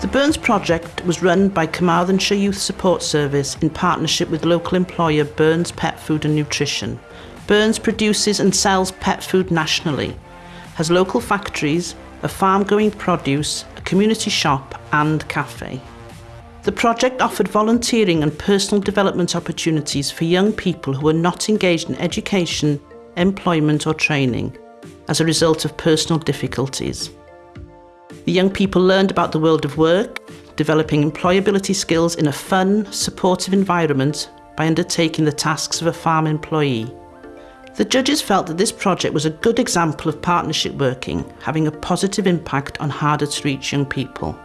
The Burns project was run by Carmarthenshire Youth Support Service in partnership with local employer Burns Pet Food and Nutrition. Burns produces and sells pet food nationally, has local factories, a farm-going produce, a community shop and cafe. The project offered volunteering and personal development opportunities for young people who were not engaged in education, employment or training as a result of personal difficulties. The young people learned about the world of work, developing employability skills in a fun, supportive environment by undertaking the tasks of a farm employee. The judges felt that this project was a good example of partnership working, having a positive impact on harder to reach young people.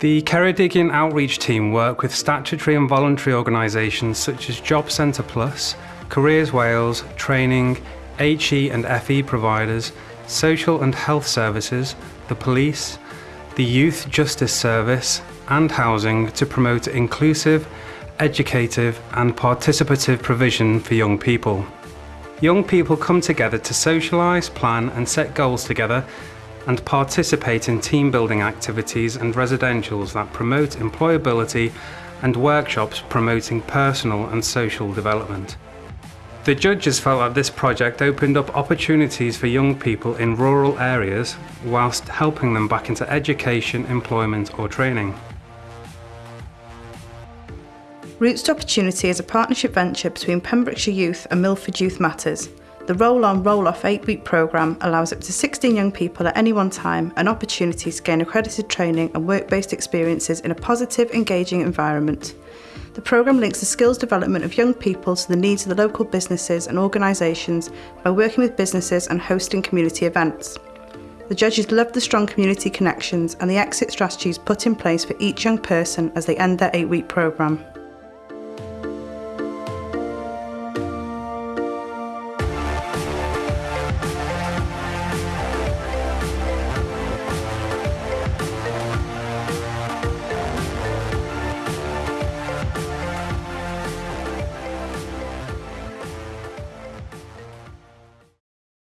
The Ceredigion outreach team work with statutory and voluntary organisations such as Job Centre Plus, Careers Wales, Training, HE and FE providers, social and health services, the police, the Youth Justice Service and housing to promote inclusive, educative and participative provision for young people. Young people come together to socialise, plan and set goals together and participate in team building activities and residentials that promote employability and workshops promoting personal and social development. The judges felt that this project opened up opportunities for young people in rural areas whilst helping them back into education, employment or training. Roots to Opportunity is a partnership venture between Pembrokeshire Youth and Milford Youth Matters. The Roll On Roll Off 8 week programme allows up to 16 young people at any one time an opportunity to gain accredited training and work based experiences in a positive, engaging environment. The programme links the skills development of young people to the needs of the local businesses and organisations by working with businesses and hosting community events. The judges loved the strong community connections and the exit strategies put in place for each young person as they end their eight week programme.